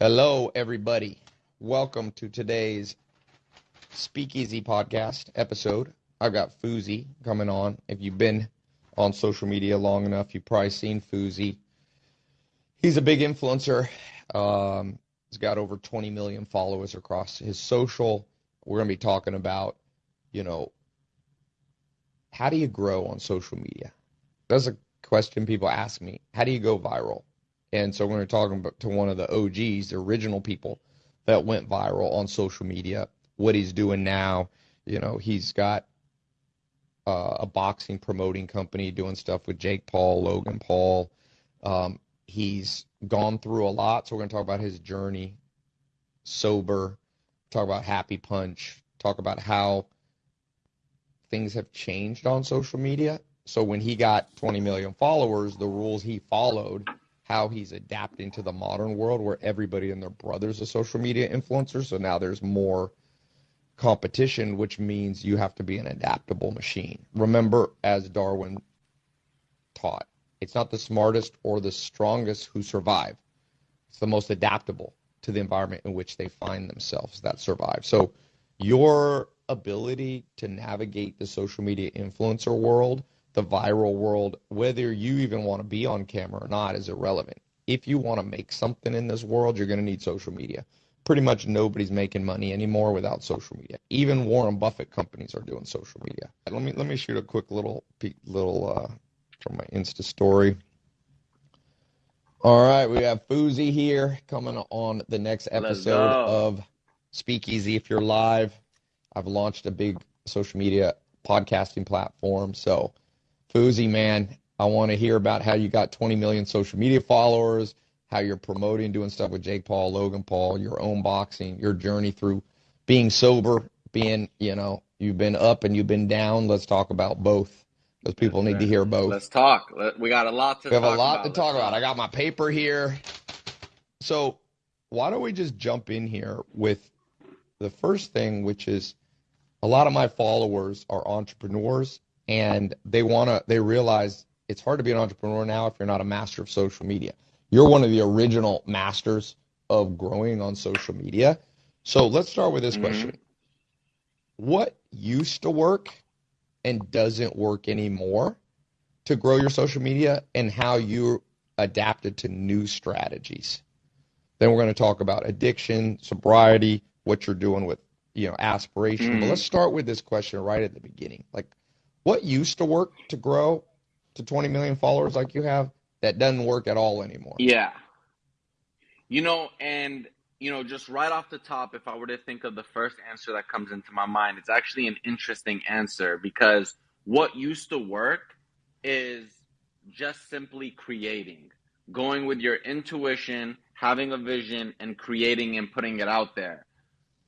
Hello, everybody. Welcome to today's Speakeasy podcast episode. I've got Fousey coming on. If you've been on social media long enough, you've probably seen Fousey. He's a big influencer. Um, he's got over 20 million followers across his social. We're going to be talking about, you know, how do you grow on social media? That's a question people ask me. How do you go viral? And so we're talking to one of the OGs, the original people that went viral on social media, what he's doing now. You know, he's got uh, a boxing promoting company doing stuff with Jake Paul, Logan Paul. Um, he's gone through a lot. So we're going to talk about his journey, sober, talk about Happy Punch, talk about how things have changed on social media. So when he got 20 million followers, the rules he followed how he's adapting to the modern world where everybody and their brother's a social media influencer. So now there's more competition, which means you have to be an adaptable machine. Remember, as Darwin taught, it's not the smartest or the strongest who survive. It's the most adaptable to the environment in which they find themselves that survive. So your ability to navigate the social media influencer world the viral world, whether you even want to be on camera or not, is irrelevant. If you want to make something in this world, you're going to need social media. Pretty much nobody's making money anymore without social media. Even Warren Buffett companies are doing social media. Let me let me shoot a quick little little uh, from my Insta story. All right, we have Fousey here coming on the next episode of Speakeasy. If you're live, I've launched a big social media podcasting platform, so Fousey, man, I want to hear about how you got 20 million social media followers, how you're promoting, doing stuff with Jake Paul, Logan Paul, your own boxing, your journey through being sober, being, you know, you've been up and you've been down. Let's talk about both because people need to hear both. Let's talk. We got a lot to we have a lot about. to talk about. I got my paper here. So why don't we just jump in here with the first thing, which is a lot of my followers are entrepreneurs and they want to they realize it's hard to be an entrepreneur now if you're not a master of social media. You're one of the original masters of growing on social media. So let's start with this mm-hmm. question. What used to work and doesn't work anymore to grow your social media and how you adapted to new strategies? Then we're going to talk about addiction sobriety what you're doing with you know aspiration. Mm-hmm. but let's start with this question right at the beginning. Like what used to work to grow to 20 million followers like you have that doesn't work at all anymore? Yeah. You know, and you know, just right off the top, if I were to think of the first answer that comes into my mind, it's actually an interesting answer because what used to work is just simply creating, going with your intuition, having a vision, and creating and putting it out there.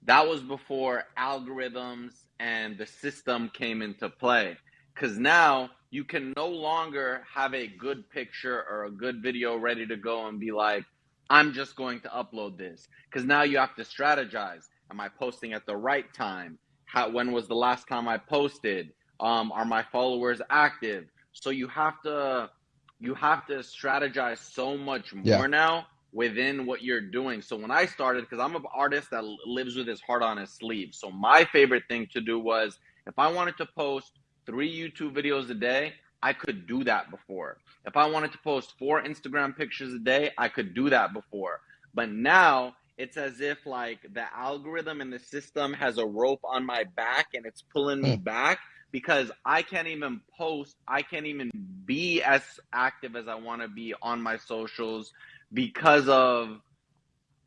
That was before algorithms and the system came into play because now you can no longer have a good picture or a good video ready to go and be like, I'm just going to upload this. Because now you have to strategize. Am I posting at the right time? How, when was the last time I posted? Um, are my followers active? So you have to you have to strategize so much more yeah. now within what you're doing. So when I started, because I'm an artist that lives with his heart on his sleeve. So my favorite thing to do was if I wanted to post three YouTube videos a day, I could do that before. If I wanted to post four Instagram pictures a day, I could do that before. But now it's as if like the algorithm and the system has a rope on my back and it's pulling me hmm. back because I can't even post, I can't even be as active as I want to be on my socials because of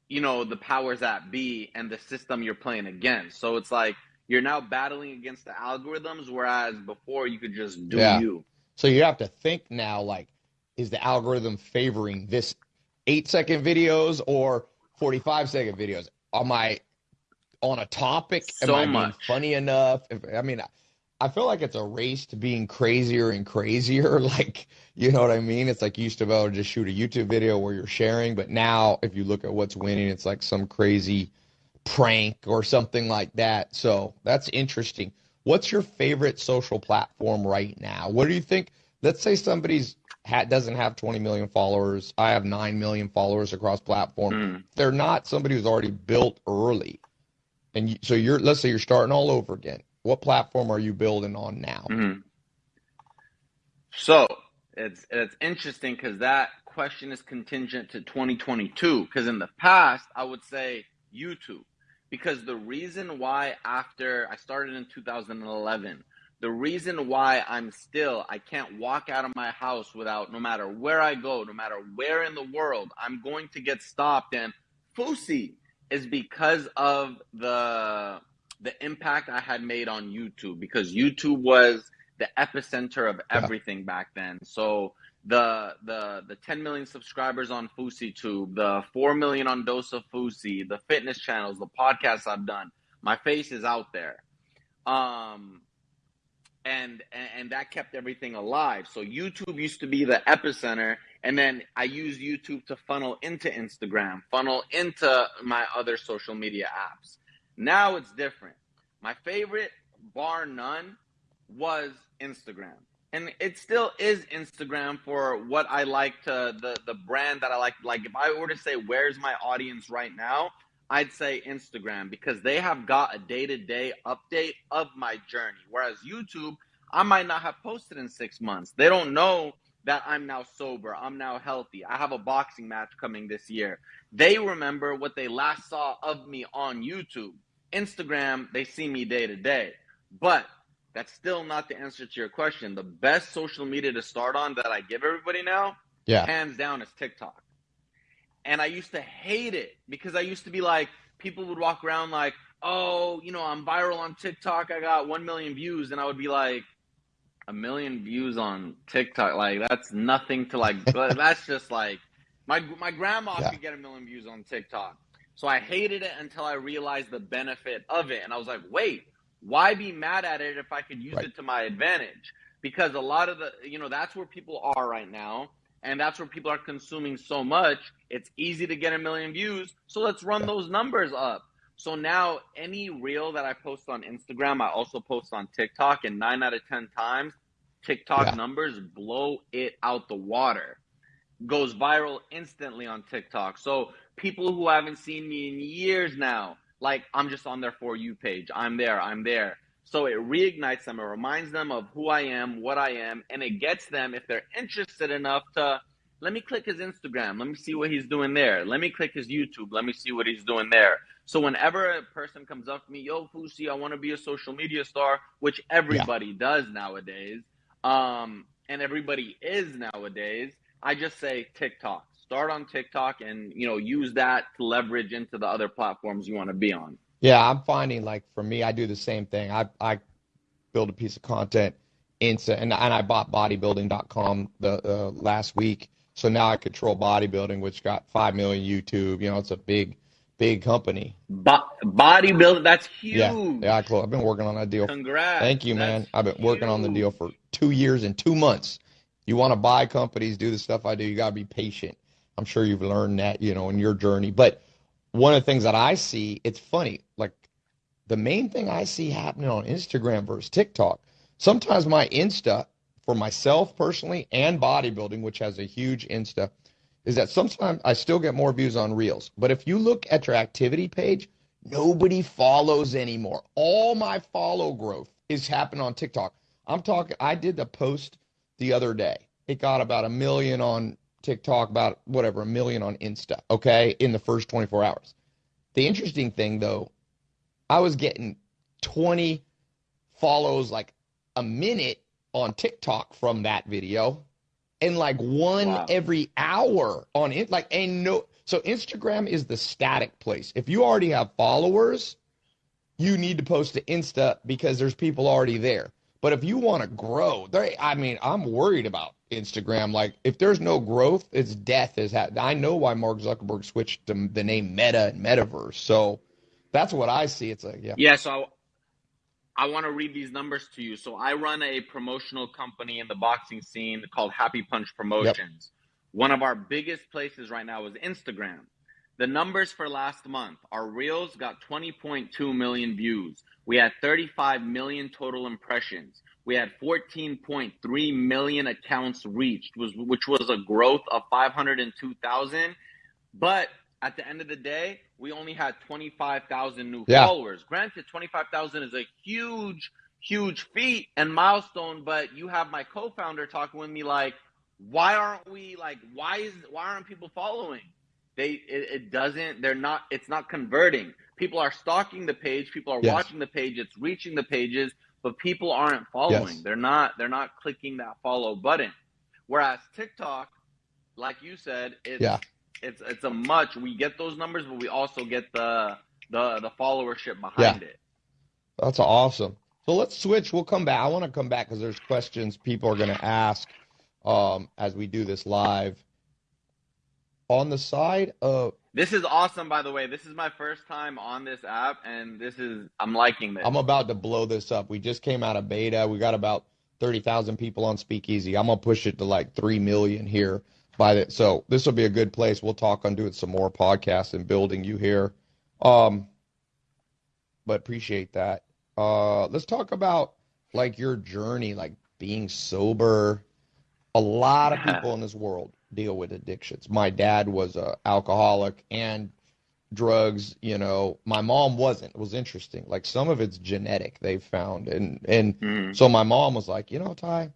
you know the powers that be and the system you're playing against. So it's like you're now battling against the algorithms, whereas before you could just do yeah. you. So you have to think now, like, is the algorithm favoring this eight second videos or 45 second videos? Am I on a topic? So Am I much. funny enough? If, I mean, I feel like it's a race to being crazier and crazier. Like, you know what I mean? It's like you used to be able to just shoot a YouTube video where you're sharing, but now if you look at what's winning, it's like some crazy prank or something like that. So that's interesting. What's your favorite social platform right now? What do you think? Let's say somebody's ha- doesn't have 20 million followers. I have 9 million followers across platform. Mm. They're not somebody who's already built early. And you, so you're, let's say you're starting all over again. What platform are you building on now? hmm So it's it's interesting because that question is contingent to 2022. Because in the past, I would say YouTube. Because the reason why after I started in 2011, the reason why I'm still I can't walk out of my house without no matter where I go, no matter where in the world, I'm going to get stopped and Fousey is because of the the impact I had made on YouTube because YouTube was the epicenter of Yeah. everything back then. So the the the 10 million subscribers on FouseyTube, the 4 million on Dose of Fousey, the fitness channels, the podcasts I've done, my face is out there. Um and, and and that kept everything alive. So YouTube used to be the epicenter, and then I used YouTube to funnel into Instagram, funnel into my other social media apps. Now it's different. My favorite, bar none, was Instagram. And it still is Instagram for what I like to the the brand that I like. Like if I were to say where's my audience right now, I'd say Instagram because they have got a day to day update of my journey. Whereas YouTube, I might not have posted in six months. They don't know that I'm now sober. I'm now healthy. I have a boxing match coming this year. They remember what they last saw of me on YouTube. Instagram, they see me day to day. But that's still not the answer to your question. The best social media to start on that I give everybody now, Yeah. hands down, is TikTok. And I used to hate it because I used to be like, people would walk around like, oh, you know, I'm viral on TikTok. I got 1 million views. And I would be like, a million views on TikTok. Like, that's nothing to like, that's just like, my, my grandma Yeah. could get a million views on TikTok. So I hated it until I realized the benefit of it. And I was like, wait, why be mad at it if I could use Right. it to my advantage? Because a lot of the, you know, that's where people are right now. And that's where people are consuming so much. It's easy to get a million views. So let's run Yeah. those numbers up. So now any reel that I post on Instagram, I also post on TikTok. And nine out of 10 times, TikTok Yeah. numbers blow it out the water. Goes viral instantly on TikTok. So people who haven't seen me in years now, like I'm just on their For You page. I'm there, I'm there. So it reignites them. It reminds them of who I am, what I am, and it gets them, if they're interested enough, to let me click his Instagram. Let me see what he's doing there. Let me click his YouTube. Let me see what he's doing there. So whenever a person comes up to me, yo, Fousey, I want to be a social media star, which everybody does nowadays, um, and everybody is nowadays, I just say TikTok. Start on TikTok and you know use that to leverage into the other platforms you want to be on. Yeah, I'm finding like for me, I do the same thing. I I build a piece of content instant, and and I bought bodybuilding.com the uh, last week, so now I control bodybuilding, which got five million YouTube. You know, it's a big, big company. Bo- bodybuilding, that's huge. Yeah, yeah, I, I've been working on that deal. Congrats. Thank you, man. I've been working on the deal for two years and two months. You want to buy companies, do the stuff I do, you got to be patient. I'm sure you've learned that, you know, in your journey. But one of the things that I see, it's funny, like the main thing I see happening on Instagram versus TikTok, sometimes my Insta for myself personally and bodybuilding, which has a huge Insta, is that sometimes I still get more views on Reels. But if you look at your activity page, nobody follows anymore. All my follow growth is happening on TikTok. I'm talking, I did the post the other day. It got about a million on TikTok, about whatever, a million on Insta, okay, in the first 24 hours. The interesting thing though, I was getting 20 follows like a minute on TikTok from that video and like one Wow. every hour on it. Like, and no, so Instagram is the static place. If you already have followers, you need to post to Insta because there's people already there. But if you want to grow, there, I mean, I'm worried about Instagram. Like, if there's no growth, it's death. Is ha- I know why Mark Zuckerberg switched to the name Meta and Metaverse. So that's what I see. It's like, yeah, Yeah, so I want to read these numbers to you. So I run a promotional company in the boxing scene called Happy Punch Promotions. One of our biggest places right now is Instagram. The numbers for last month, our reels got 20.2 million views. We had 35 million total impressions. We had 14.3 million accounts reached, which was a growth of 502,000. But at the end of the day, we only had 25,000 new yeah. followers. Granted, 25,000 is a huge, huge feat and milestone, but you have my co-founder talking with me like, why aren't we like, why is, why aren't people following? They, it, it doesn't, they're not, it's not converting. People are stalking the page. People are yes. watching the page. It's reaching the pages, but people aren't following. Yes. They're not, they're not clicking that follow button. Whereas TikTok, like you said, it's, yeah it's it's a much. We get those numbers, but we also get the the the followership behind yeah. it. That's awesome. So let's switch. We'll come back. I want to come back because there's questions people are going to ask um, as we do this live. On the side of this is awesome, by the way. This is my first time on this app, and this is I'm liking this. I'm about to blow this up. We just came out of beta. We got about thirty thousand people on Speakeasy. I'm gonna push it to like three million here by the so this will be a good place. We'll talk on doing some more podcasts and building you here. Um, but appreciate that. Uh, let's talk about like your journey, like being sober. A lot of people in this world deal with addictions. My dad was a alcoholic and drugs. You know, my mom wasn't. It was interesting. Like some of it's genetic. They found, and and mm. so my mom was like, you know, Tai,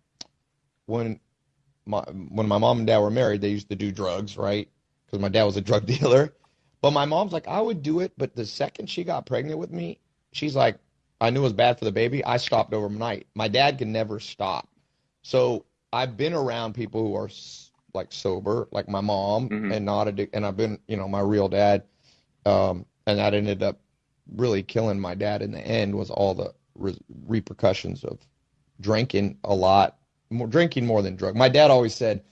when my, when my mom and dad were married, they used to do drugs, right? Because my dad was a drug dealer. But my mom's like, I would do it, but the second she got pregnant with me, she's like, I knew it was bad for the baby. I stopped overnight. My dad can never stop. So I've been around people who are like sober, like my mom, mm-hmm. and not addicted. And I've been, you know, my real dad, um, and that ended up really killing my dad in the end. Was all the re- repercussions of drinking a lot more drinking more than drug. My dad always said,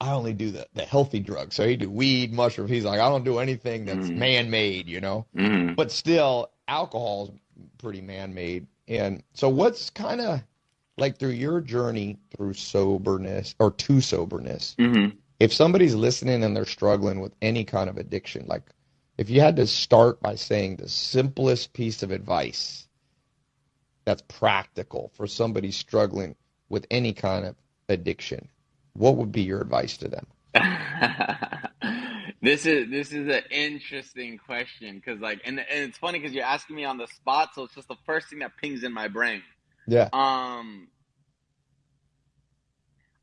I only do the, the healthy drugs. So he do weed, mushrooms. He's like, I don't do anything that's mm. man made, you know? Mm. But still, alcohol is pretty man made. And so, what's kind of like through your journey through soberness or to soberness, mm-hmm. if somebody's listening and they're struggling with any kind of addiction, like if you had to start by saying the simplest piece of advice that's practical for somebody struggling with any kind of addiction, what would be your advice to them? this is this is an interesting question because like and, and it's funny because you're asking me on the spot, so it's just the first thing that pings in my brain. Yeah. Um.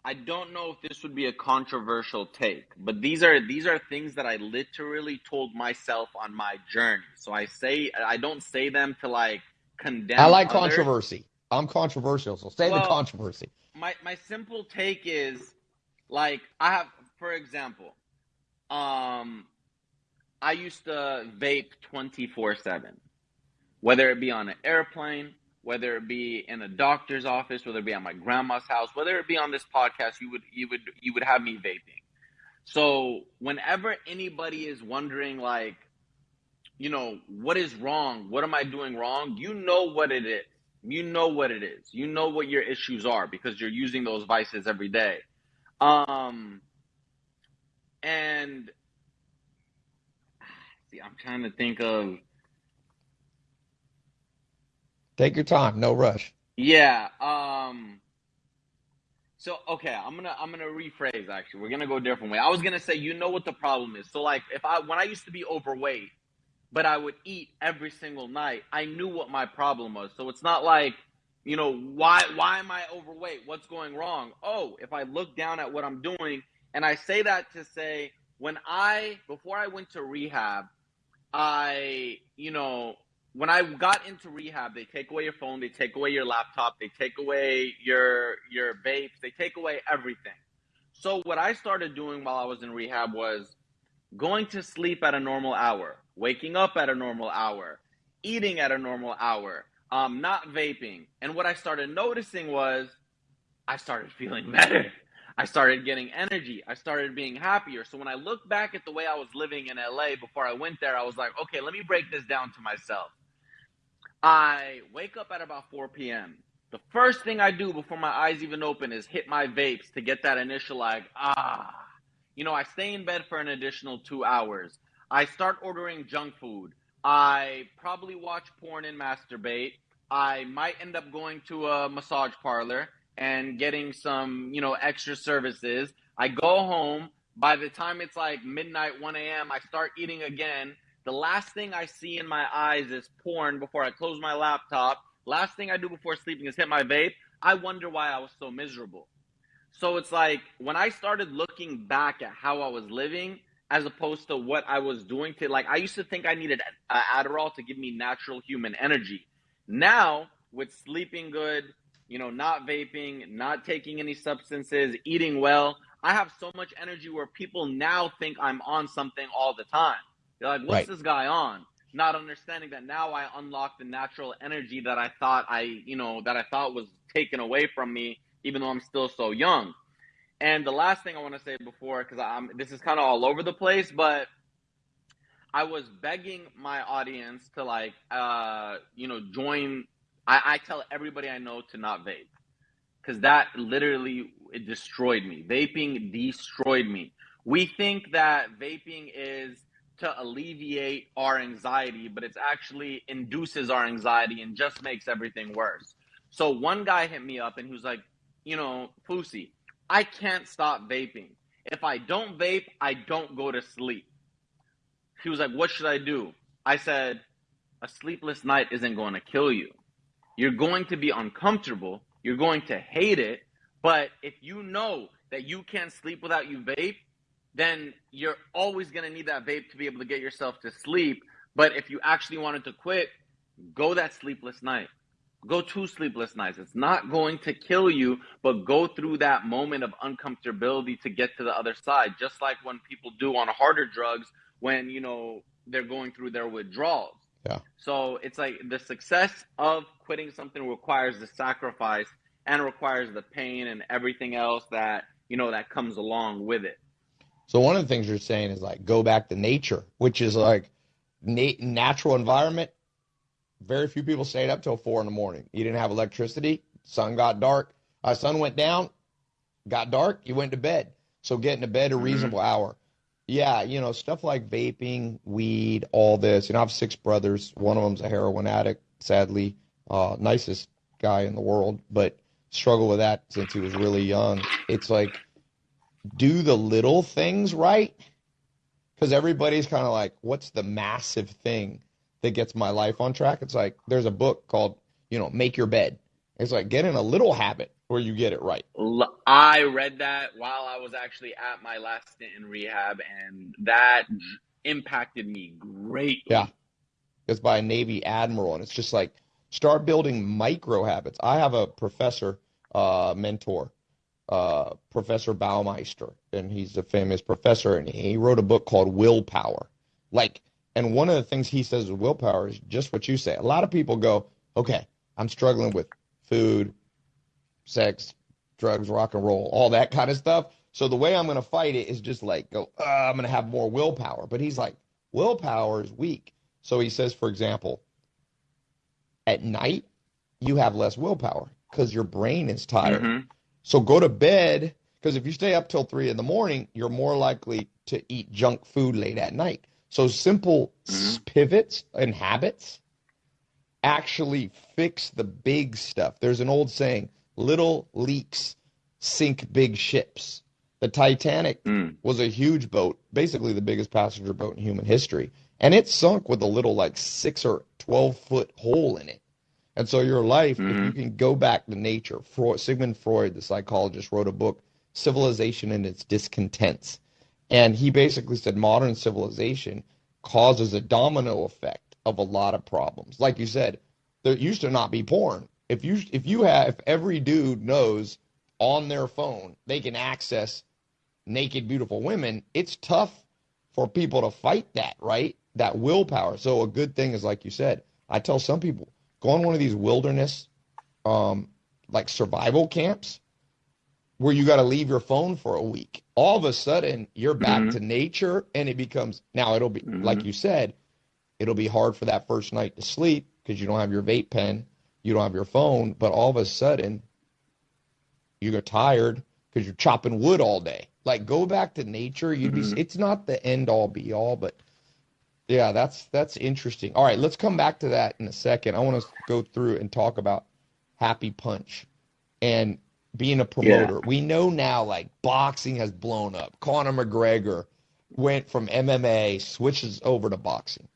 I don't know if this would be a controversial take, but these are these are things that I literally told myself on my journey. So I say I don't say them to like condemn. I like others. controversy. I'm controversial, so say well, the controversy. My my simple take is like I have, for example, um, I used to vape 24 seven, whether it be on an airplane, whether it be in a doctor's office, whether it be at my grandma's house, whether it be on this podcast, you would you would you would have me vaping. So whenever anybody is wondering like, you know, what is wrong? What am I doing wrong? You know what it is. You know what it is. You know what your issues are because you're using those vices every day. Um, and see, I'm trying to think of. Take your time, no rush. Yeah. Um. So okay, I'm gonna I'm gonna rephrase. Actually, we're gonna go a different way. I was gonna say, you know what the problem is. So like, if I when I used to be overweight, but I would eat every single night. I knew what my problem was. So it's not like, you know, why why am I overweight? What's going wrong? Oh, if I look down at what I'm doing, and I say that to say when I before I went to rehab, I, you know, when I got into rehab, they take away your phone, they take away your laptop, they take away your your vapes, they take away everything. So what I started doing while I was in rehab was going to sleep at a normal hour, waking up at a normal hour, eating at a normal hour, um, not vaping. And what I started noticing was I started feeling better. I started getting energy. I started being happier. So when I look back at the way I was living in LA before I went there, I was like, okay, let me break this down to myself. I wake up at about 4 p.m. The first thing I do before my eyes even open is hit my vapes to get that initial like, ah. You know, I stay in bed for an additional two hours. I start ordering junk food. I probably watch porn and masturbate. I might end up going to a massage parlor and getting some, you know, extra services. I go home. By the time it's like midnight, 1 a.m., I start eating again. The last thing I see in my eyes is porn before I close my laptop. Last thing I do before sleeping is hit my vape. I wonder why I was so miserable. So it's like when I started looking back at how I was living as opposed to what I was doing to like I used to think I needed Adderall to give me natural human energy. Now, with sleeping good, you know, not vaping, not taking any substances, eating well, I have so much energy where people now think I'm on something all the time. They're like, what's right. this guy on? Not understanding that now I unlock the natural energy that I thought I, you know, that I thought was taken away from me, even though I'm still so young. And the last thing I want to say before, because I'm this is kind of all over the place, but I was begging my audience to like, uh, you know, join. I, I tell everybody I know to not vape because that literally it destroyed me. Vaping destroyed me. We think that vaping is to alleviate our anxiety, but it's actually induces our anxiety and just makes everything worse. So one guy hit me up and he was like, you know, Fousey, I can't stop vaping. If I don't vape, I don't go to sleep. He was like, What should I do? I said, A sleepless night isn't going to kill you. You're going to be uncomfortable. You're going to hate it. But if you know that you can't sleep without you vape, then you're always going to need that vape to be able to get yourself to sleep. But if you actually wanted to quit, go that sleepless night. Go two sleepless nights. It's not going to kill you, but go through that moment of uncomfortability to get to the other side. Just like when people do on harder drugs when you know they're going through their withdrawals. Yeah. So it's like the success of quitting something requires the sacrifice and requires the pain and everything else that you know that comes along with it. So one of the things you're saying is like go back to nature, which is like nat- natural environment. Very few people stayed up till four in the morning. You didn't have electricity. Sun got dark. Uh, sun went down, got dark. You went to bed. So getting to bed a mm-hmm. reasonable mm-hmm. hour. Yeah, you know, stuff like vaping, weed, all this. You know, I have six brothers. One of them's a heroin addict, sadly. Uh, nicest guy in the world, but struggled with that since he was really young. It's like, do the little things right. Because everybody's kind of like, what's the massive thing that gets my life on track? It's like, there's a book called, you know, Make Your Bed. It's like, get in a little habit where you get it right. I read that while I was actually at my last stint in rehab, and that impacted me greatly. Yeah. It's by a Navy admiral, and it's just like start building micro habits. I have a professor, uh, mentor, uh, Professor Baumeister, and he's a famous professor, and he wrote a book called Willpower. Like, and one of the things he says with willpower is just what you say. A lot of people go, okay, I'm struggling with food, sex, drugs, rock and roll, all that kind of stuff. So the way I'm going to fight it is just like go, uh, I'm going to have more willpower. But he's like, willpower is weak. So he says, for example, at night, you have less willpower because your brain is tired. Mm-hmm. So go to bed because if you stay up till three in the morning, you're more likely to eat junk food late at night. So simple mm-hmm. pivots and habits actually fix the big stuff. There's an old saying little leaks sink big ships. The Titanic mm. was a huge boat, basically the biggest passenger boat in human history, and it sunk with a little like six or twelve foot hole in it. And so your life, mm-hmm. if you mm-hmm. can go back to nature, Freud, Sigmund Freud, the psychologist, wrote a book, Civilization and Its Discontents. And he basically said modern civilization causes a domino effect of a lot of problems. Like you said, there used to not be porn if you if you have if every dude knows on their phone they can access naked beautiful women, it's tough for people to fight that, right? That willpower. So a good thing is like you said, I tell some people go on one of these wilderness um like survival camps where you got to leave your phone for a week. All of a sudden, you're back mm-hmm. to nature and it becomes now it'll be mm-hmm. like you said, it'll be hard for that first night to sleep because you don't have your vape pen you don't have your phone, but all of a sudden you get tired because you're chopping wood all day. Like go back to nature. You'd mm-hmm. be. It's not the end all be all, but Yeah, that's that's interesting. All right, let's come back to that in a second. I want to go through and talk about Happy Punch and being a promoter. Yeah. We know now like boxing has blown up. Conor McGregor went from MMA, switches over to boxing.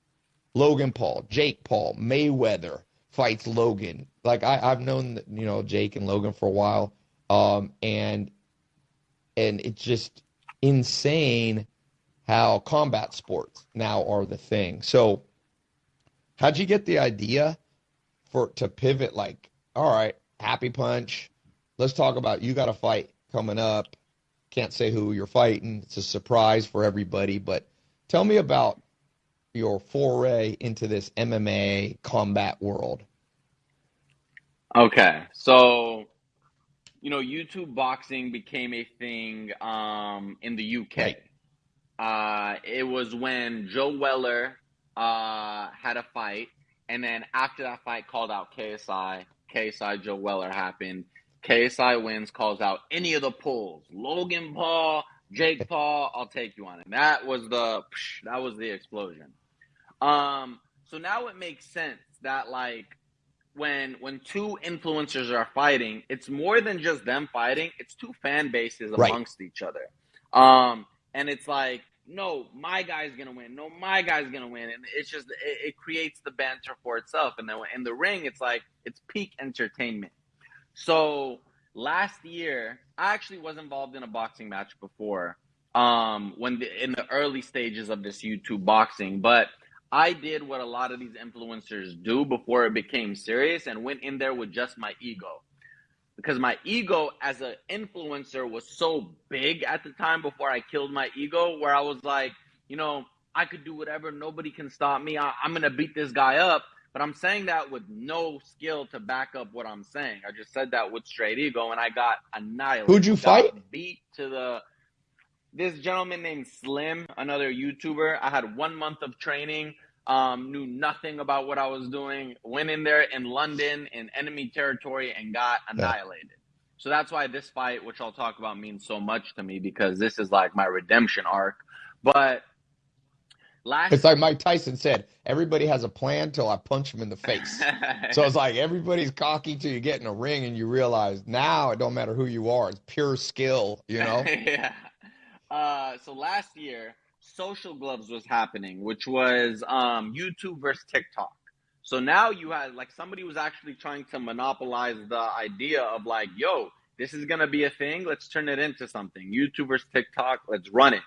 Logan Paul, Jake Paul, Mayweather fights Logan. Like I, I've known you know Jake and Logan for a while, um, and and it's just insane how combat sports now are the thing. So, how'd you get the idea for to pivot? Like, all right, Happy Punch. Let's talk about you got a fight coming up. Can't say who you're fighting. It's a surprise for everybody. But tell me about your foray into this MMA combat world. Okay, so you know, YouTube boxing became a thing um, in the UK. Right. Uh, it was when Joe Weller uh, had a fight, and then after that fight, called out KSI. KSI Joe Weller happened. KSI wins, calls out any of the Pauls. Logan Paul, Jake Paul, I'll take you on it. That was the that was the explosion. Um, so now it makes sense that like when when two influencers are fighting, it's more than just them fighting. It's two fan bases Right. amongst each other. Um, and it's like, no, my guy's gonna win. No, my guy's gonna win. And it's just it, it creates the banter for itself. And then in the ring, it's like it's peak entertainment. So last year, I actually was involved in a boxing match before. Um, when the, in the early stages of this YouTube boxing, but I did what a lot of these influencers do before it became serious and went in there with just my ego. Because my ego as an influencer was so big at the time before I killed my ego, where I was like, you know, I could do whatever, nobody can stop me. I, I'm gonna beat this guy up. But I'm saying that with no skill to back up what I'm saying. I just said that with straight ego, and I got annihilated. Who'd you Got fight? Beat to the this gentleman named Slim, another YouTuber. I had one month of training, um, knew nothing about what I was doing, went in there in London in enemy territory and got annihilated. So that's why this fight, which I'll talk about, means so much to me because this is like my redemption arc. But last It's like Mike Tyson said, everybody has a plan till I punch him in the face. So it's like everybody's cocky till you get in a ring and you realize now it don't matter who you are. It's pure skill, you know? yeah. Uh, so last year, Social Gloves was happening, which was um, YouTube versus TikTok. So now you had like somebody was actually trying to monopolize the idea of like, yo, this is gonna be a thing. Let's turn it into something. YouTube versus TikTok. Let's run it.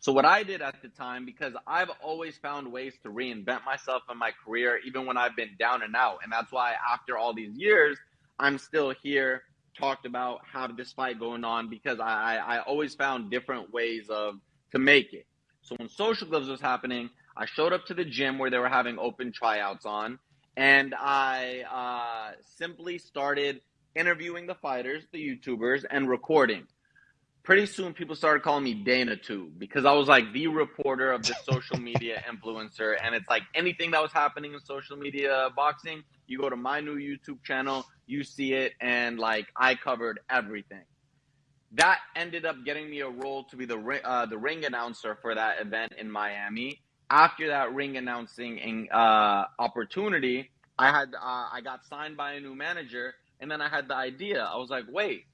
So what I did at the time, because I've always found ways to reinvent myself in my career, even when I've been down and out, and that's why after all these years, I'm still here. Talked about have this fight going on because I, I I always found different ways of to make it. So when Social Gloves was happening, I showed up to the gym where they were having open tryouts on, and I uh, simply started interviewing the fighters, the YouTubers, and recording. Pretty soon, people started calling me Dana too because I was like the reporter of the social media influencer, and it's like anything that was happening in social media boxing, you go to my new YouTube channel, you see it, and like I covered everything that ended up getting me a role to be the uh, the ring announcer for that event in Miami. After that ring announcing uh, opportunity, I had uh, I got signed by a new manager, and then I had the idea. I was like, wait,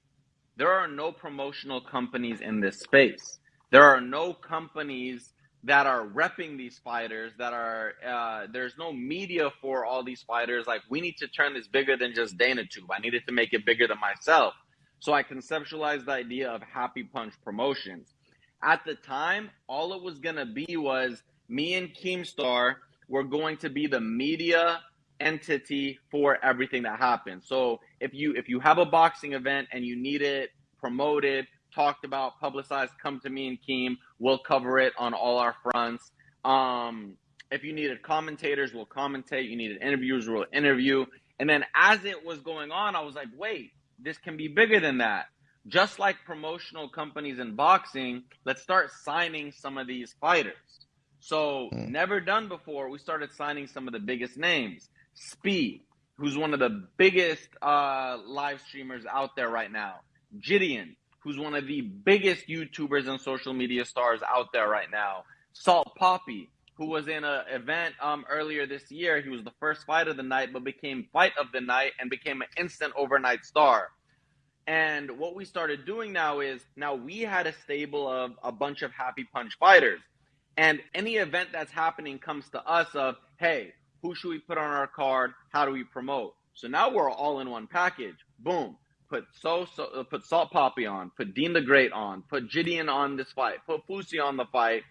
there are no promotional companies in this space. There are no companies that are repping these fighters. That are uh, there's no media for all these fighters. Like we need to turn this bigger than just Dana Tube. I needed to make it bigger than myself. So I conceptualized the idea of Happy Punch Promotions. At the time, all it was gonna be was me and Keemstar were going to be the media entity for everything that happens. So if you if you have a boxing event and you need it promoted, talked about, publicized, come to me and Keem. We'll cover it on all our fronts. Um, if you needed commentators, we'll commentate. You needed interviewers, we'll interview. And then as it was going on, I was like, wait, this can be bigger than that. Just like promotional companies in boxing, let's start signing some of these fighters. So, Hmm. never done before, we started signing some of the biggest names. Speed, who's one of the biggest uh, live streamers out there right now. Gideon, who's one of the biggest YouTubers and social media stars out there right now. Salt Papi, who was in an event um, earlier this year. He was the first fight of the night, but became fight of the night and became an instant overnight star. And what we started doing now is now we had a stable of a bunch of happy punch fighters. And any event that's happening comes to us of, hey, who should we put on our card? How do we promote? So now we're all in one package. Boom. Put so, so uh, put Salt Papi on, put Dean the Great on, put Gideon on this fight, put Fousey on the fight,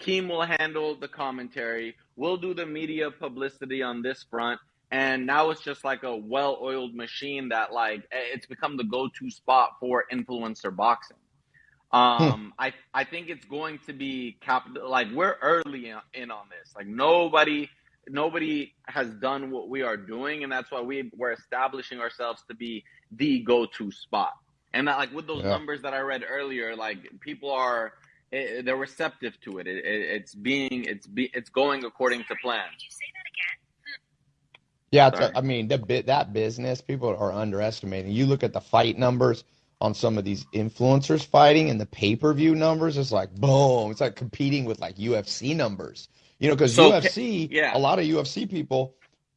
Keem will handle the commentary. We'll do the media publicity on this front. And now it's just like a well-oiled machine that like eh, it's become the go-to spot for influencer boxing. Um, hmm. I I think it's going to be capital. Like we're early in, in on this. Like nobody nobody has done what we are doing, and that's why we we're establishing ourselves to be the go-to spot. And that, like with those yeah. numbers that I read earlier, like people are it, they're receptive to it. it, it it's being it's be, it's going according to plan. Did you say that again? Hmm. Yeah, it's a, I mean the bit that business people are underestimating. You look at the fight numbers on some of these influencers fighting and the pay per view numbers. It's like boom. It's like competing with like UFC numbers. You know, because so, UFC, yeah. a lot of UFC people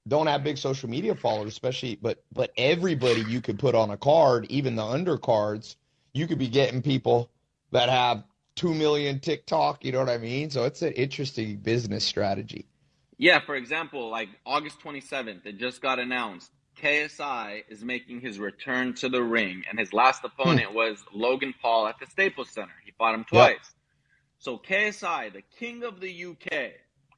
don't have big social media followers, especially but but everybody you could put on a card, even the undercards, you could be getting people that have two million TikTok. You know what I mean? So it's an interesting business strategy. Yeah, for example, like August 27th, it just got announced. KSI is making his return to the ring, and his last opponent hmm. was Logan Paul at the Staples Center. He fought him twice. Yep. So KSI, the king of the UK,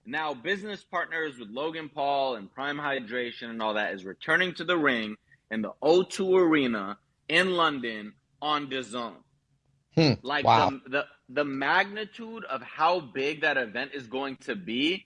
now business partners with Logan Paul and Prime Hydration and all that, is returning to the ring in the O2 Arena in London on DAZN. Hmm. Like wow. the, the the magnitude of how big that event is going to be.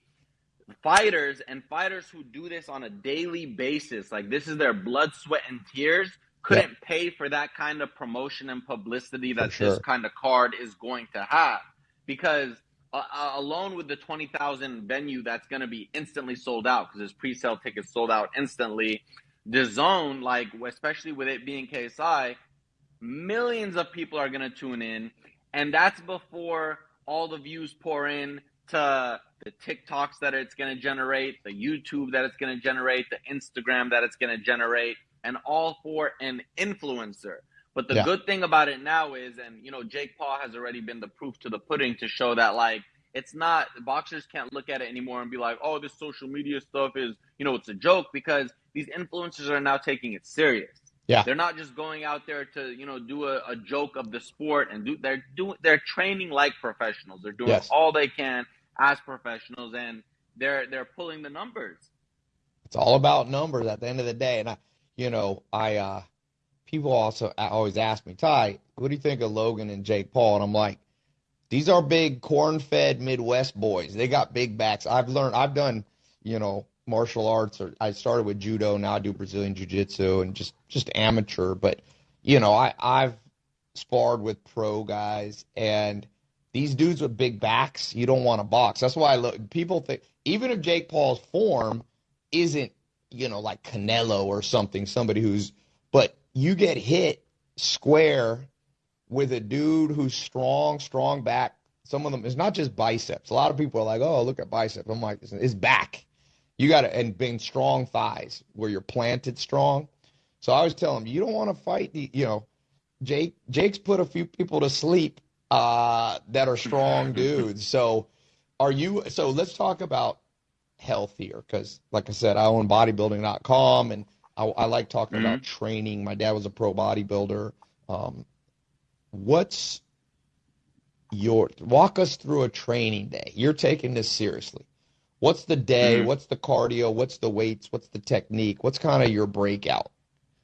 Fighters and fighters who do this on a daily basis, like this is their blood, sweat, and tears, couldn't yeah. pay for that kind of promotion and publicity that sure. this kind of card is going to have. Because uh, uh alone with the 20,000 venue that's going to be instantly sold out because there's pre-sale tickets sold out instantly. the zone like especially with it being KSI, millions of people are going to tune in and that's before all the views pour in to the TikToks that it's going to generate, the YouTube that it's going to generate, the Instagram that it's going to generate, and all for an influencer. But the yeah. good thing about it now is, and you know, Jake Paul has already been the proof to the pudding to show that like it's not boxers can't look at it anymore and be like, oh, this social media stuff is, you know, it's a joke because these influencers are now taking it serious. Yeah. They're not just going out there to, you know, do a, a joke of the sport and do they're doing they're training like professionals. They're doing yes. all they can as professionals and they're they're pulling the numbers. It's all about numbers at the end of the day. And I you know, I uh people also always ask me, Tai, what do you think of Logan and Jake Paul? And I'm like, these are big corn fed Midwest boys. They got big backs. I've learned I've done, you know, martial arts or I started with judo, now I do Brazilian jiu-jitsu and just just amateur, but you know, I I've sparred with pro guys and these dudes with big backs, you don't want to box. That's why I look people think even if Jake Paul's form isn't, you know, like Canelo or something, somebody who's but you get hit square with a dude who's strong, strong back. Some of them it's not just biceps. A lot of people are like, "Oh, look at biceps." I'm like, "It's back." You got to and being strong thighs where you're planted strong. So I was telling him, you don't want to fight the, you know, Jake. Jake's put a few people to sleep uh, that are strong dudes. So are you? So let's talk about healthier because, like I said, I own bodybuilding.com and I, I like talking mm-hmm. about training. My dad was a pro bodybuilder. Um, what's your walk us through a training day? You're taking this seriously. What's the day? Mm-hmm. What's the cardio? What's the weights? What's the technique? What's kind of your breakout?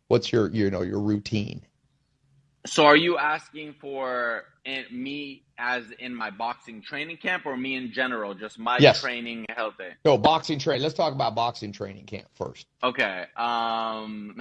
What's your you know your routine? So are you asking for me as in my boxing training camp or me in general, just my yes. training healthy? No, boxing training. Let's talk about boxing training camp first. Okay. Um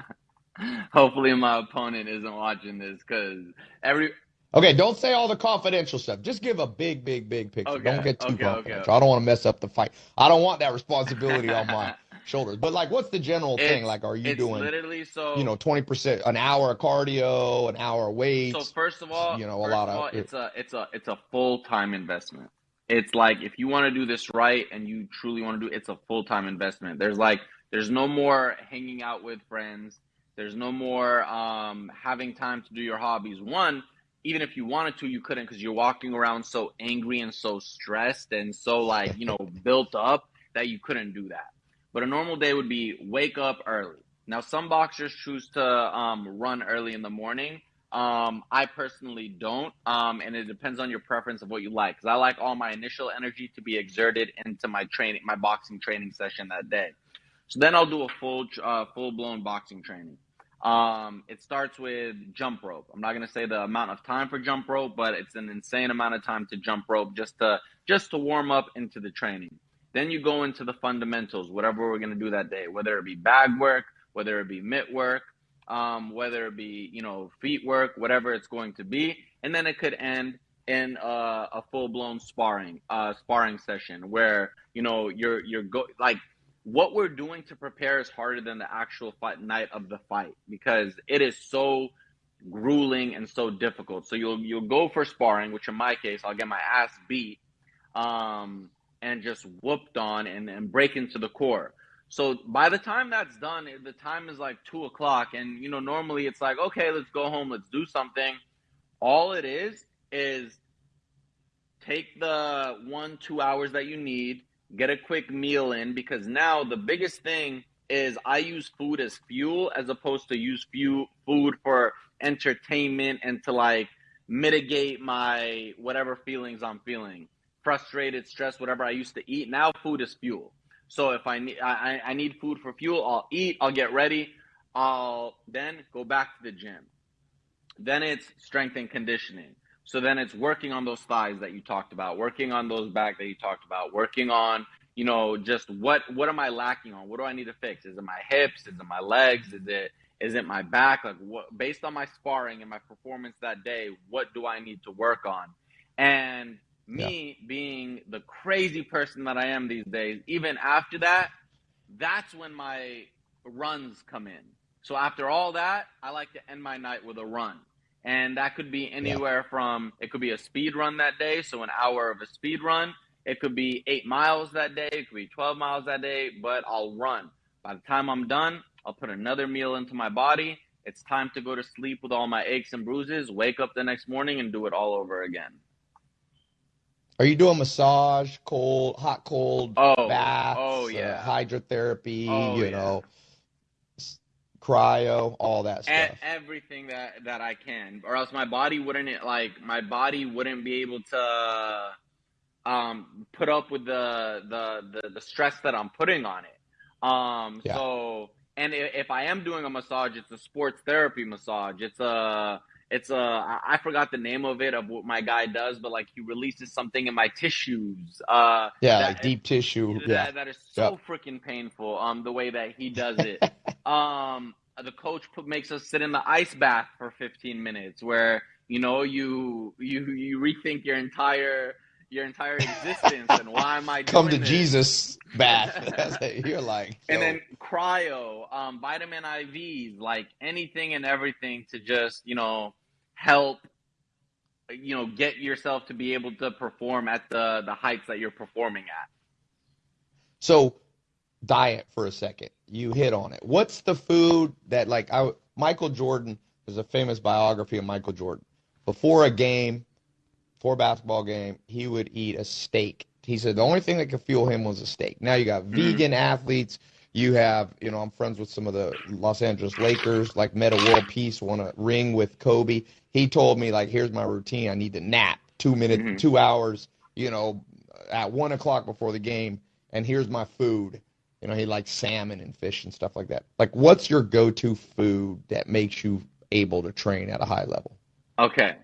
hopefully my opponent isn't watching this cuz every Okay, don't say all the confidential stuff. Just give a big, big, big picture. Okay, don't get too okay, confidential. Okay, I don't want to mess up the fight. I don't want that responsibility on my shoulders. But like, what's the general it's, thing? Like, are you doing literally so? You know, twenty percent, an hour of cardio, an hour of weights. So first of all, you know, a lot of all, it's a it's a it's a full time investment. It's like if you want to do this right and you truly want to do it's a full-time investment. There's like there's no more hanging out with friends. There's no more um, having time to do your hobbies. One, even if you wanted to, you couldn't because you're walking around so angry and so stressed and so like, you know, built up that you couldn't do that. But a normal day would be wake up early. Now, some boxers choose to um, run early in the morning. Um, I personally don't, um, and it depends on your preference of what you like. Because I like all my initial energy to be exerted into my training, my boxing training session that day. So then I'll do a full, uh, full blown boxing training. Um, it starts with jump rope. I'm not gonna say the amount of time for jump rope, but it's an insane amount of time to jump rope just to just to warm up into the training. Then you go into the fundamentals, whatever we're gonna do that day, whether it be bag work, whether it be mitt work, um, whether it be you know feet work, whatever it's going to be, and then it could end in a, a full blown sparring uh, sparring session where you know you're you're go like what we're doing to prepare is harder than the actual fight night of the fight because it is so grueling and so difficult. So you'll you'll go for sparring, which in my case I'll get my ass beat, um, and just whooped on and, and break into the core. So by the time that's done, the time is like two o'clock, and you know normally it's like okay, let's go home, let's do something. All it is is take the one two hours that you need get a quick meal in because now the biggest thing is I use food as fuel as opposed to use few food for entertainment and to like mitigate my whatever feelings I'm feeling, frustrated, stressed, whatever I used to eat. Now food is fuel. So if I need I, I need food for fuel, I'll eat, I'll get ready, I'll then go back to the gym. Then it's strength and conditioning. So then it's working on those thighs that you talked about, working on those back that you talked about, working on, you know, just what what am I lacking on? What do I need to fix? Is it my hips? Is it my legs? Is it is it my back? Like what based on my sparring and my performance that day, what do I need to work on? And me yeah. being the crazy person that I am these days, even after that, that's when my runs come in. So after all that, I like to end my night with a run and that could be anywhere yeah. from it could be a speed run that day, so an hour of a speed run. It could be eight miles that day. It could be twelve miles that day. But I'll run. By the time I'm done, I'll put another meal into my body. It's time to go to sleep with all my aches and bruises. Wake up the next morning and do it all over again. Are you doing massage, cold, hot, cold, oh, baths, oh yeah, uh, hydrotherapy? Oh, you yeah. know, cryo, all that stuff. E- everything that that I can, or else my body wouldn't it like my body wouldn't be able to um, put up with the, the the the stress that I'm putting on it. Um, Yeah. so and if I am doing a massage, it's a sports therapy massage. It's a it's a I I forgot the name of it of what my guy does, but like he releases something in my tissues. Uh, Yeah, that like deep tissue. Yeah. that, that is so freaking painful. Um, the way that he does it. um, the coach put, makes us sit in the ice bath for 15 minutes, where you know you you you rethink your entire your entire existence and why am I Come to this? Jesus bath. You're like, and then cryo, um, vitamin IVs, like anything and everything to just you know help you know get yourself to be able to perform at the the heights that you're performing at. so diet for a second. You hit on it. What's the food that like I Michael Jordan there's a famous biography of Michael Jordan. Before a game, before a basketball game, he would eat a steak. He said the only thing that could fuel him was a steak. Now you got Mhm. vegan athletes. You have, you know, I'm friends with some of the Los Angeles Lakers, like Metta World Peace, won a ring with Kobe. He told me, like, here's my routine. I need to nap two minutes, Mhm. two hours, you know, at one o'clock before the game, and here's my food. You know, he likes salmon and fish and stuff like that. Like, what's your go-to food that makes you able to train at a high level? Okay.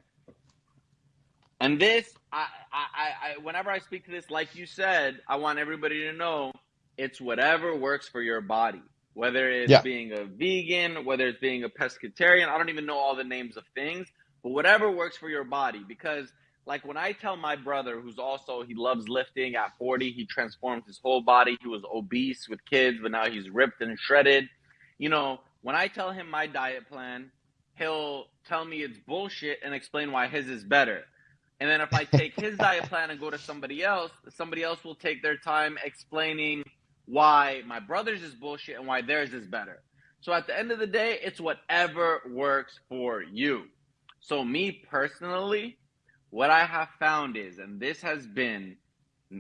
And this, I, I, I, I- whenever I speak to this, like you said, I want everybody to know it's whatever works for your body. Whether it's Yeah. being a vegan, whether it's being a pescatarian, I don't even know all the names of things, but whatever works for your body. Because, like, when I tell my brother, who's also, he loves lifting at 40, he transformed his whole body. He was obese with kids, but now he's ripped and shredded. You know, when I tell him my diet plan, he'll tell me it's bullshit and explain why his is better. And then if I take his diet plan and go to somebody else, somebody else will take their time explaining why my brother's is bullshit and why theirs is better. So at the end of the day, it's whatever works for you. So me personally, what I have found is, and this has been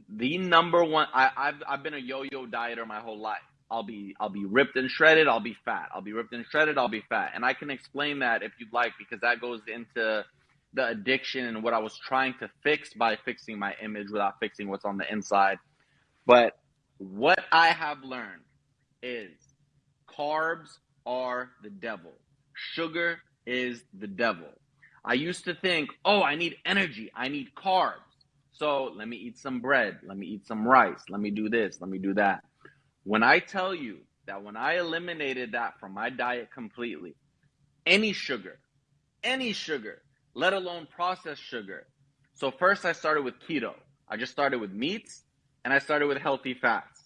the number one. I, I've I've been a yo-yo dieter my whole life. I'll be I'll be ripped and shredded. I'll be fat. I'll be ripped and shredded. I'll be fat. And I can explain that if you'd like because that goes into the addiction and what I was trying to fix by fixing my image without fixing what's on the inside. But what I have learned is carbs are the devil. Sugar is the devil. I used to think, oh, I need energy. I need carbs. So let me eat some bread. Let me eat some rice. Let me do this. Let me do that. When I tell you that when I eliminated that from my diet completely, any sugar, any sugar, let alone processed sugar. So first I started with keto. I just started with meats and I started with healthy fats.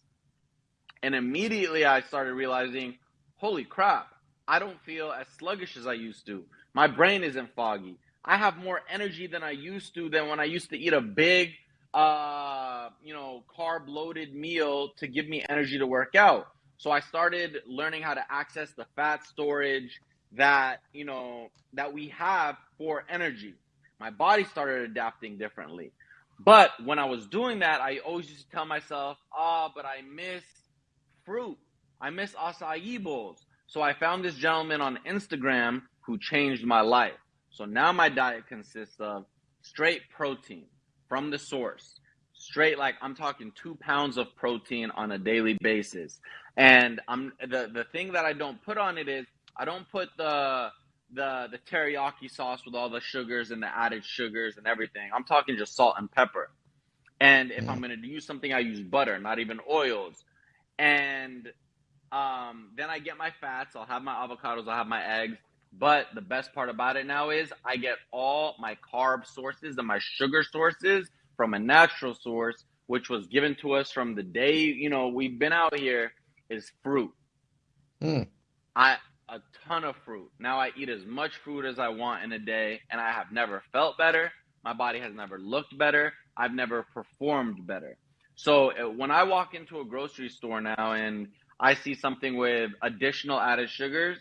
And immediately I started realizing, holy crap, I don't feel as sluggish as I used to. My brain isn't foggy. I have more energy than I used to than when I used to eat a big uh, you know, carb loaded meal to give me energy to work out. So I started learning how to access the fat storage that, you know, that we have for energy. My body started adapting differently. But when I was doing that, I always used to tell myself, ah, oh, but I miss fruit. I miss acai bowls. So I found this gentleman on Instagram who changed my life. So now my diet consists of straight protein from the source, straight like I'm talking two pounds of protein on a daily basis. And I'm the the thing that I don't put on it is I don't put the the the teriyaki sauce with all the sugars and the added sugars and everything. I'm talking just salt and pepper. And if mm. I'm gonna use something, I use butter, not even oils. And um, then I get my fats. I'll have my avocados. I'll have my eggs. But the best part about it now is I get all my carb sources and my sugar sources from a natural source, which was given to us from the day you know we've been out here. Is fruit. Mm. I a ton of fruit. Now I eat as much fruit as I want in a day, and I have never felt better. My body has never looked better. I've never performed better. So uh, when I walk into a grocery store now and I see something with additional added sugars,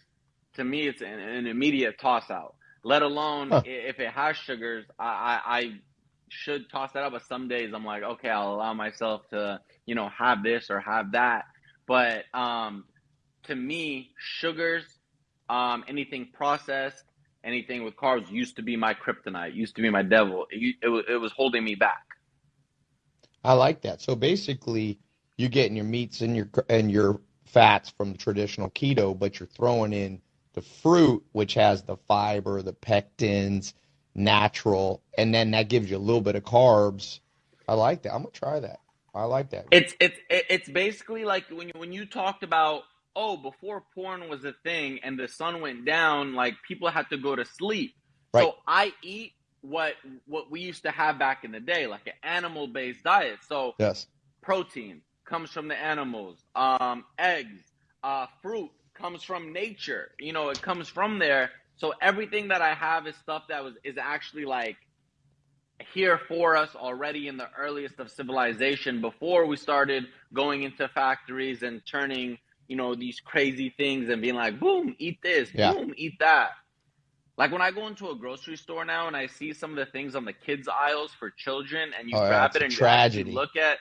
to me it's an, an immediate toss out. Let alone huh. if it has sugars, I, I, I should toss that out. But some days I'm like, okay, I'll allow myself to, you know, have this or have that. But um, to me, sugars, um, anything processed, anything with carbs used to be my kryptonite, used to be my devil. It, it, it was holding me back. I like that. So basically, you're getting your meats and your and your fats from the traditional keto, but you're throwing in the fruit, which has the fiber, the pectins, natural, and then that gives you a little bit of carbs. I like that. I'm gonna try that. I like that. It's it's it's basically like when you when you talked about oh before porn was a thing and the sun went down, like people had to go to sleep. Right. So I eat what what we used to have back in the day, like an animal based diet. So yes, protein comes from the animals. Um, eggs, uh, fruit comes from nature. You know, it comes from there. So everything that I have is stuff that was is actually like here for us already in the earliest of civilization before we started going into factories and turning, you know, these crazy things and being like, boom, eat this, yeah. boom, eat that. Like when I go into a grocery store now and I see some of the things on the kids aisles for children and you oh, grab it and you look at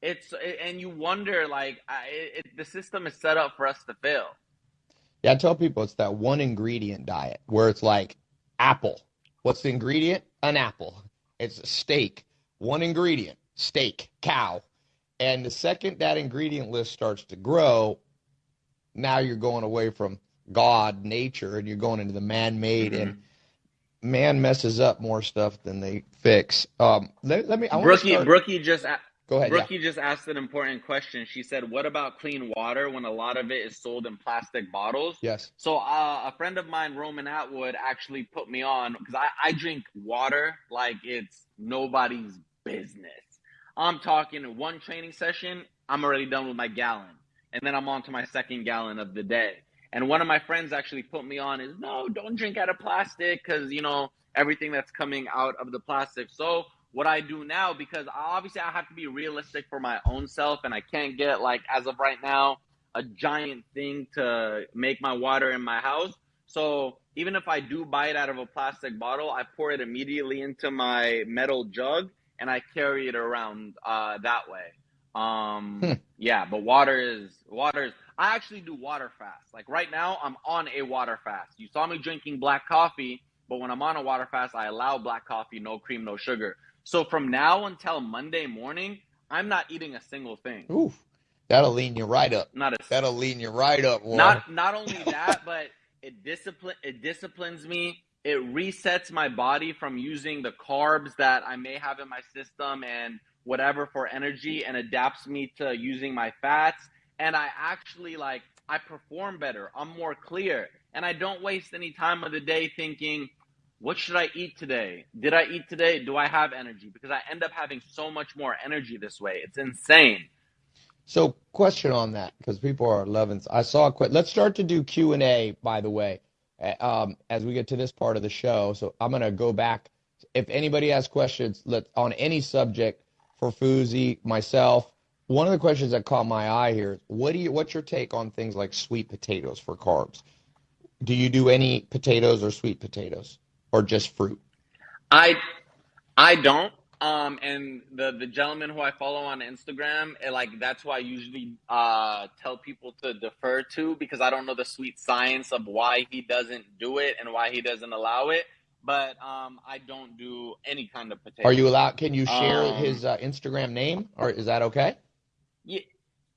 it's and you wonder like I, it, the system is set up for us to fail. Yeah, I tell people it's that one ingredient diet where it's like apple. What's the ingredient? An apple. It's a steak. One ingredient, steak, cow. And the second that ingredient list starts to grow, now you're going away from God, nature, and you're going into the man-made, mm-hmm. and man messes up more stuff than they fix. Um, let, let me. I Brookie, start... Brookie just Go ahead. Brookie yeah. just asked an important question. She said, "What about clean water when a lot of it is sold in plastic bottles?" Yes. So uh, a friend of mine, Roman Atwood, actually put me on because I, I drink water like it's nobody's business. I'm talking one training session, I'm already done with my gallon, and then I'm on to my second gallon of the day. And one of my friends actually put me on is no, don't drink out of plastic because you know everything that's coming out of the plastic. So what I do now, because obviously I have to be realistic for my own self, and I can't get like as of right now a giant thing to make my water in my house. So even if I do buy it out of a plastic bottle, I pour it immediately into my metal jug and I carry it around uh, that way. Um, hmm. yeah, but water is water is. I actually do water fast. Like right now, I'm on a water fast. You saw me drinking black coffee, but when I'm on a water fast, I allow black coffee, no cream, no sugar. So from now until Monday morning, I'm not eating a single thing. Oof, that'll lean you right up. Not a, that'll lean you right up. Not not only that, but it discipline it disciplines me. It resets my body from using the carbs that I may have in my system and whatever for energy and adapts me to using my fats and I actually like I perform better. I'm more clear and I don't waste any time of the day thinking what should I eat today? Did I eat today? Do I have energy? Because I end up having so much more energy this way. It's insane. So, question on that because people are loving. I saw a quick. Let's start to do Q and A. By the way, um, as we get to this part of the show, so I'm gonna go back. If anybody has questions, let on any subject for Fousey, myself. One of the questions that caught my eye here: What do you? What's your take on things like sweet potatoes for carbs? Do you do any potatoes or sweet potatoes, or just fruit? I I don't. Um, and the the gentleman who I follow on Instagram, eh, like that's who I usually uh, tell people to defer to because I don't know the sweet science of why he doesn't do it and why he doesn't allow it. But um, I don't do any kind of potato. Are you allowed? Can you share um, his uh, Instagram name, or is that okay? Yeah,